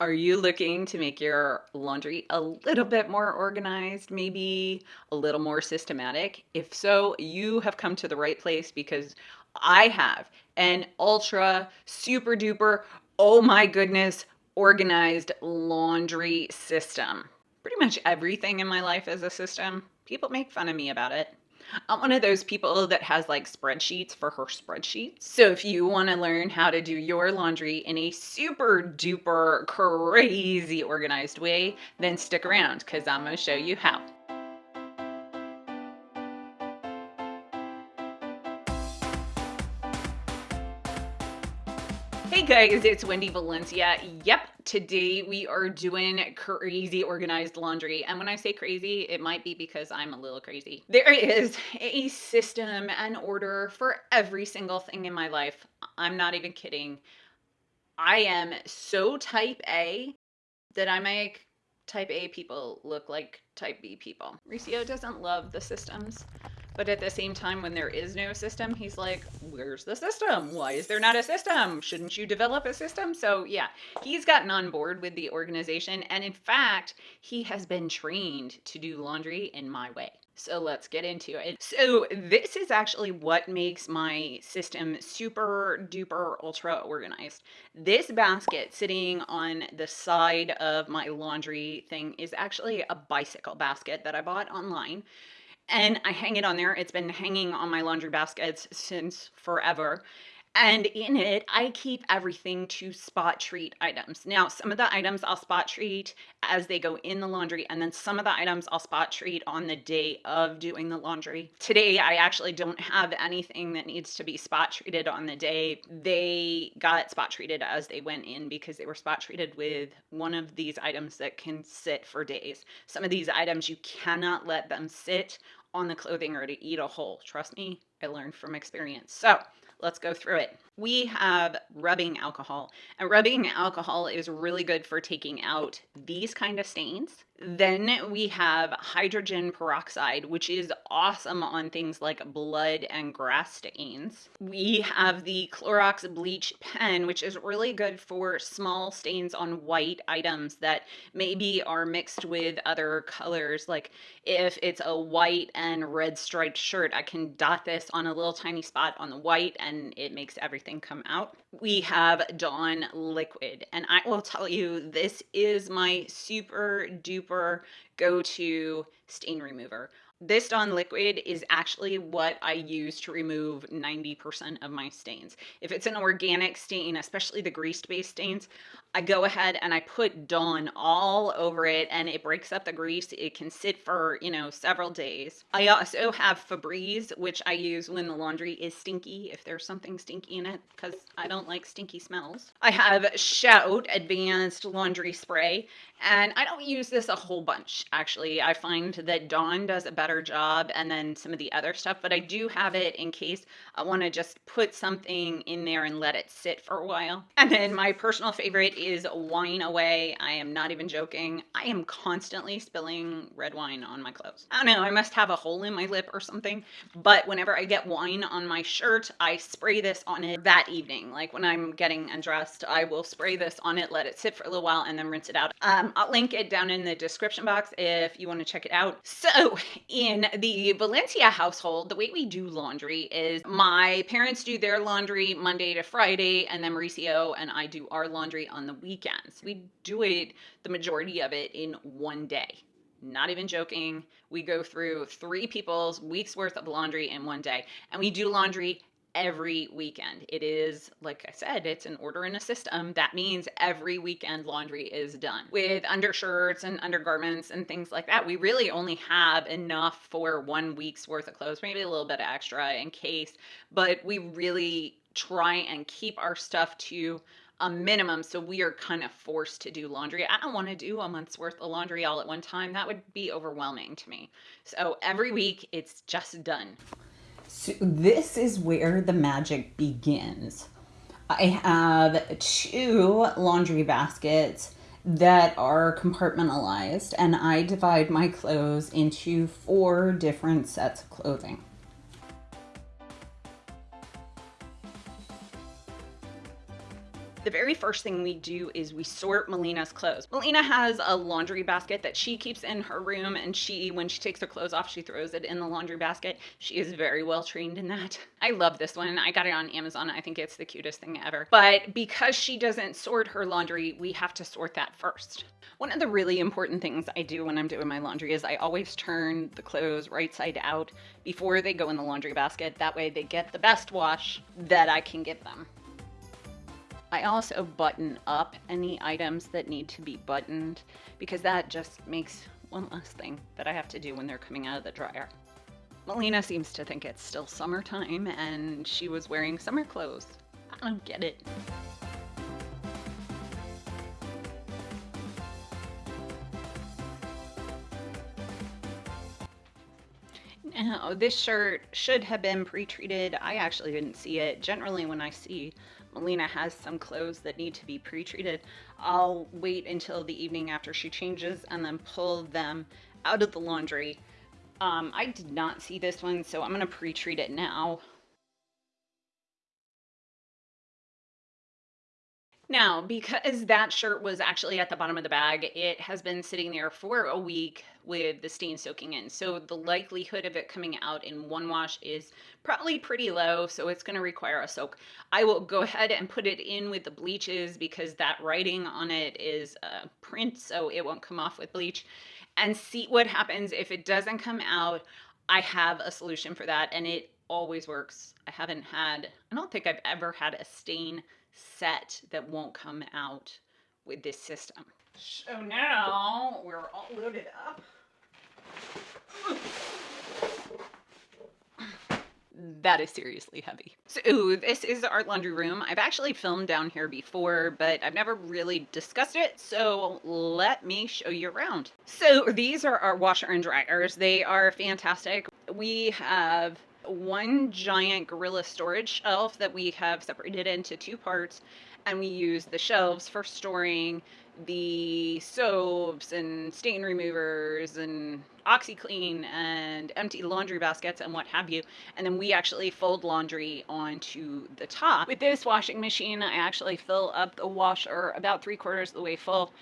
Are you looking to make your laundry a little bit more organized, maybe a little more systematic? If so, you have come to the right place because I have an ultra super duper, oh my goodness, organized laundry system. Pretty much everything in my life is a system. People make fun of me about it. I'm one of those people that has like spreadsheets for her spreadsheets. So if you want to learn how to do your laundry in a super duper crazy organized way, then stick around because I'm going to show you how. Guys, it's Wendy Valencia. Yep, today we are doing crazy organized laundry. And when I say crazy, it might be because I'm a little crazy. There is a system and order for every single thing in my life. I'm not even kidding. I am so type A that I make type A people look like type B people. Riccio doesn't love the systems. But at the same time, when there is no system, he's like, where's the system? Why is there not a system? Shouldn't you develop a system? So, yeah, he's gotten on board with the organization. And in fact, he has been trained to do laundry in my way. So let's get into it. So this is actually what makes my system super duper ultra organized. This basket sitting on the side of my laundry thing is actually a bicycle basket that I bought online and I hang it on there. It's been hanging on my laundry baskets since forever. And in it, I keep everything to spot treat items. Now, some of the items I'll spot treat as they go in the laundry, and then some of the items I'll spot treat on the day of doing the laundry. Today, I actually don't have anything that needs to be spot treated on the day. They got spot treated as they went in because they were spot treated with one of these items that can sit for days. Some of these items, you cannot let them sit on the clothing or to eat a hole. Trust me, I learned from experience. So let's go through it. We have rubbing alcohol, and rubbing alcohol is really good for taking out these kind of stains. Then we have hydrogen peroxide, which is awesome on things like blood and grass stains. We have the Clorox bleach pen, which is really good for small stains on white items that maybe are mixed with other colors. Like if it's a white and red striped shirt, I can dot this on a little tiny spot on the white and it makes everything come out. We have Dawn liquid, and I will tell you, this is my super duper go-to stain remover. This Dawn liquid is actually what I use to remove 90% of my stains. If it's an organic stain, especially the grease-based stains, I go ahead and I put Dawn all over it and it breaks up the grease. It can sit for, you know, several days. I also have Febreze, which I use when the laundry is stinky, if there's something stinky in it, because I don't like stinky smells. I have Shout Advanced Laundry Spray, and I don't use this a whole bunch, actually. I find that Dawn does a better job and then some of the other stuff, but I do have it in case I want to just put something in there and let it sit for a while. And then my personal favorite is wine away. I am not even joking. I am constantly spilling red wine on my clothes. I don't know, I must have a hole in my lip or something, but whenever I get wine on my shirt, I spray this on it that evening. Like when I'm getting undressed, I will spray this on it, let it sit for a little while, and then rinse it out. Um, I'll link it down in the description box if you want to check it out. So in the Valencia household, the way we do laundry is my parents do their laundry Monday to Friday, and then Mauricio and I do our laundry on the weekends. We do it, the majority of it, in one day. Not even joking. We go through three people's week's worth of laundry in one day, and we do laundry every weekend. It is, like I said, it's an order in a system. That means every weekend laundry is done. With undershirts and undergarments and things like that, we really only have enough for one week's worth of clothes, maybe a little bit extra in case, but we really try and keep our stuff to a minimum. So we are kind of forced to do laundry. I don't want to do a month's worth of laundry all at one time. That would be overwhelming to me. So every week it's just done. So this is where the magic begins. I have two laundry baskets that are compartmentalized and I divide my clothes into four different sets of clothing. The very first thing we do is we sort Melina's clothes. Melina has a laundry basket that she keeps in her room and she, when she takes her clothes off, she throws it in the laundry basket. She is very well trained in that. I love this one. I got it on Amazon. I think it's the cutest thing ever. But because she doesn't sort her laundry, we have to sort that first. One of the really important things I do when I'm doing my laundry is I always turn the clothes right side out before they go in the laundry basket. That way they get the best wash that I can give them. I also button up any items that need to be buttoned because that just makes one less thing that I have to do when they're coming out of the dryer. Melina seems to think it's still summertime and she was wearing summer clothes. I don't get it. Now, this shirt should have been pre-treated. I actually didn't see it. Generally, when I see Melina has some clothes that need to be pre-treated, I'll wait until the evening after she changes and then pull them out of the laundry. Um, I did not see this one, so I'm going to pre-treat it now. Now, because that shirt was actually at the bottom of the bag, it has been sitting there for a week with the stain soaking in. So the likelihood of it coming out in one wash is probably pretty low. So it's going to require a soak. I will go ahead and put it in with the bleaches because that writing on it is a print, so it won't come off with bleach and see what happens. If it doesn't come out, I have a solution for that and it always works. I haven't had, I don't think I've ever had a stain set that won't come out with this system. So now we're loaded up. That is seriously heavy. So this is our laundry room. I've actually filmed down here before, but I've never really discussed it. So let me show you around. So these are our washer and dryers. They are fantastic. We have one giant gorilla storage shelf that we have separated into two parts and we use the shelves for storing the soaps and stain removers and OxiClean and empty laundry baskets and what have you. And then we actually fold laundry onto the top. With this washing machine, I actually fill up the washer about three quarters of the way full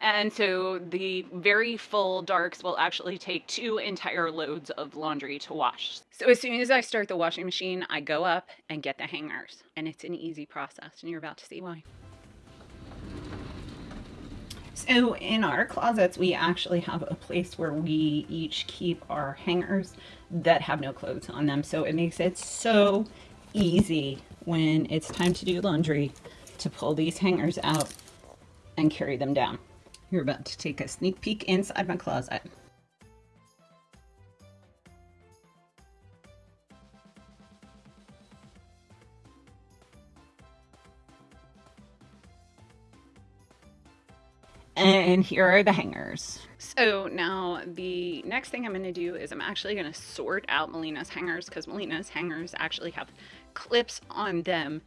and so the very full darks will actually take two entire loads of laundry to wash. So as soon as I start the washing machine, I go up and get the hangers. And it's an easy process, and you're about to see why. So in our closets, we actually have a place where we each keep our hangers that have no clothes on them. So it makes it so easy when it's time to do laundry to pull these hangers out and carry them down. You're about to take a sneak peek inside my closet. And here are the hangers. So now the next thing I'm going to do is I'm actually going to sort out Melina's hangers because Melina's hangers actually have clips on them.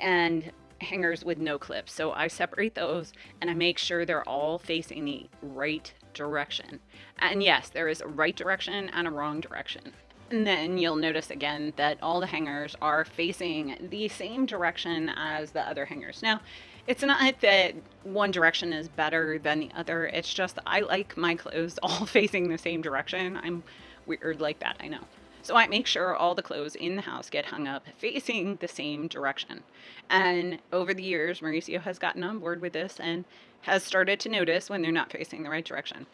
And hangers with no clips. So I separate those and I make sure they're all facing the right direction. And yes, there is a right direction and a wrong direction. And then you'll notice again that all the hangers are facing the same direction as the other hangers. Now, it's not that one direction is better than the other. It's just I like my clothes all facing the same direction. I'm weird like that, I know. So I make sure all the clothes in the house get hung up facing the same direction. And over the years, Mauricio has gotten on board with this and has started to notice when they're not facing the right direction.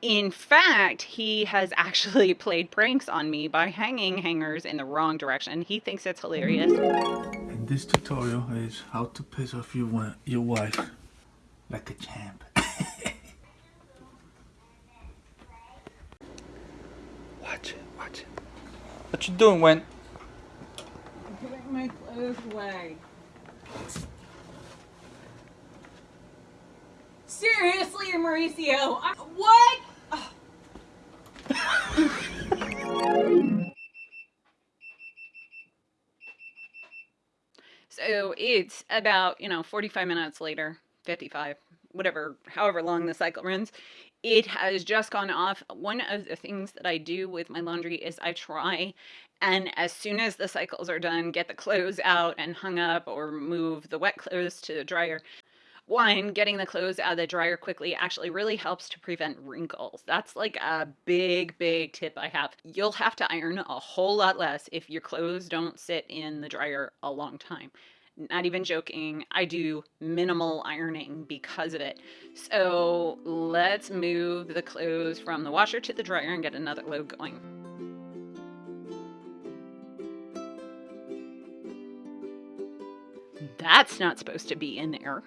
In fact, he has actually played pranks on me by hanging hangers in the wrong direction. He thinks it's hilarious. And this tutorial is how to piss off your, your wife like a champ. watch it, watch it. What you doing, Wen? I'm putting my clothes away. Seriously, Mauricio? I, what? so it's about, you know, 45 minutes later, 55. Whatever, however long the cycle runs, it has just gone off. One of the things that I do with my laundry is I try and as soon as the cycles are done, get the clothes out and hung up or move the wet clothes to the dryer. One, getting the clothes out of the dryer quickly actually really helps to prevent wrinkles. That's like a big, big tip I have. You'll have to iron a whole lot less if your clothes don't sit in the dryer a long time not even joking, I do minimal ironing because of it. So let's move the clothes from the washer to the dryer and get another load going. That's not supposed to be in there.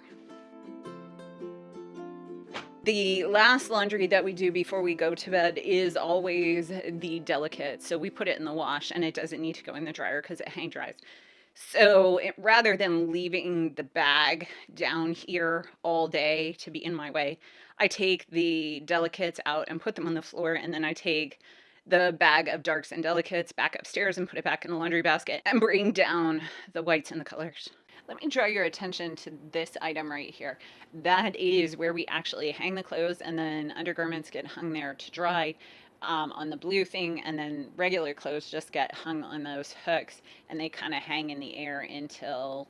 The last laundry that we do before we go to bed is always the delicate. So we put it in the wash and it doesn't need to go in the dryer because it hang dries. So it, rather than leaving the bag down here all day to be in my way, I take the delicates out and put them on the floor. And then I take the bag of darks and delicates back upstairs and put it back in the laundry basket and bring down the whites and the colors. Let me draw your attention to this item right here. That is where we actually hang the clothes and then undergarments get hung there to dry um, on the blue thing and then regular clothes just get hung on those hooks and they kind of hang in the air until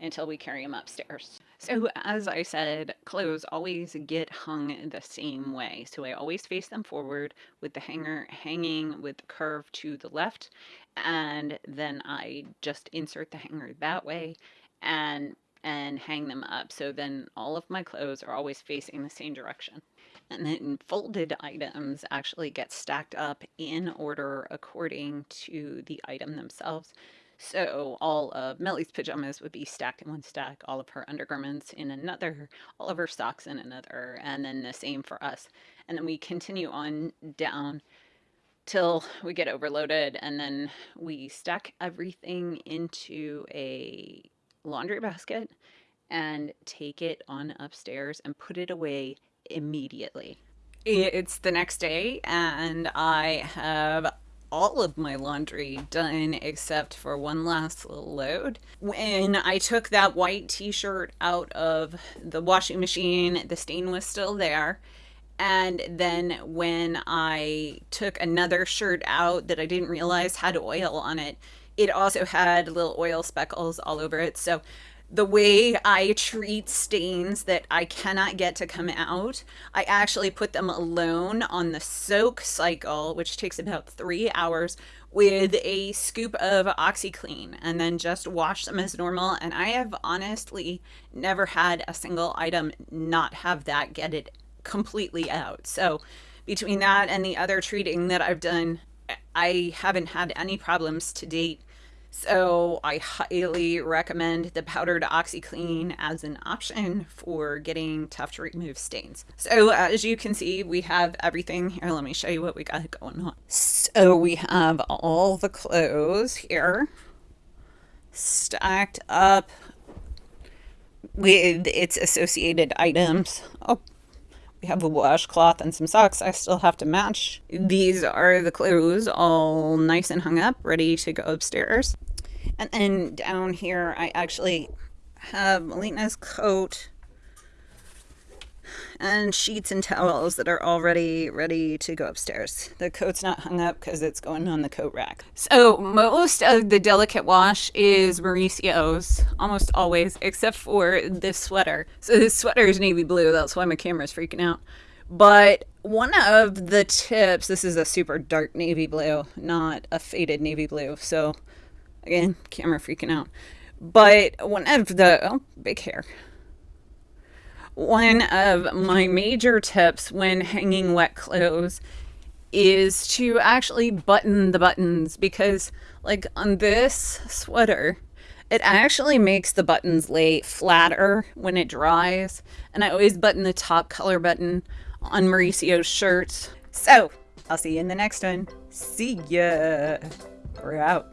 until we carry them upstairs. So as I said, clothes always get hung the same way. So I always face them forward with the hanger hanging with the curve to the left. And then I just insert the hanger that way and and hang them up. So then all of my clothes are always facing the same direction. And then folded items actually get stacked up in order according to the item themselves. So all of Melly's pajamas would be stacked in one stack, all of her undergarments in another, all of her socks in another, and then the same for us. And then we continue on down till we get overloaded and then we stack everything into a laundry basket and take it on upstairs and put it away immediately. It's the next day and I have all of my laundry done except for one last little load. When I took that white t-shirt out of the washing machine, the stain was still there. And then when I took another shirt out that I didn't realize had oil on it, it also had little oil speckles all over it. So the way I treat stains that I cannot get to come out, I actually put them alone on the soak cycle, which takes about three hours, with a scoop of OxiClean and then just wash them as normal. And I have honestly never had a single item not have that get it completely out. So between that and the other treating that I've done, I haven't had any problems to date so I highly recommend the powdered OxiClean as an option for getting tough to remove stains. So as you can see, we have everything here. Let me show you what we got going on. So we have all the clothes here stacked up with its associated items. Oh, we have a washcloth and some socks I still have to match. These are the clothes all nice and hung up, ready to go upstairs. And then down here, I actually have Melina's coat and sheets and towels that are already ready to go upstairs. The coat's not hung up because it's going on the coat rack. So most of the delicate wash is Mauricio's, almost always, except for this sweater. So this sweater is navy blue. That's why my camera's freaking out. But one of the tips, this is a super dark navy blue, not a faded navy blue. So again, camera freaking out. But one of the, oh, big hair one of my major tips when hanging wet clothes is to actually button the buttons because like on this sweater it actually makes the buttons lay flatter when it dries and I always button the top color button on Mauricio's shirts. So I'll see you in the next one. See ya. We're out.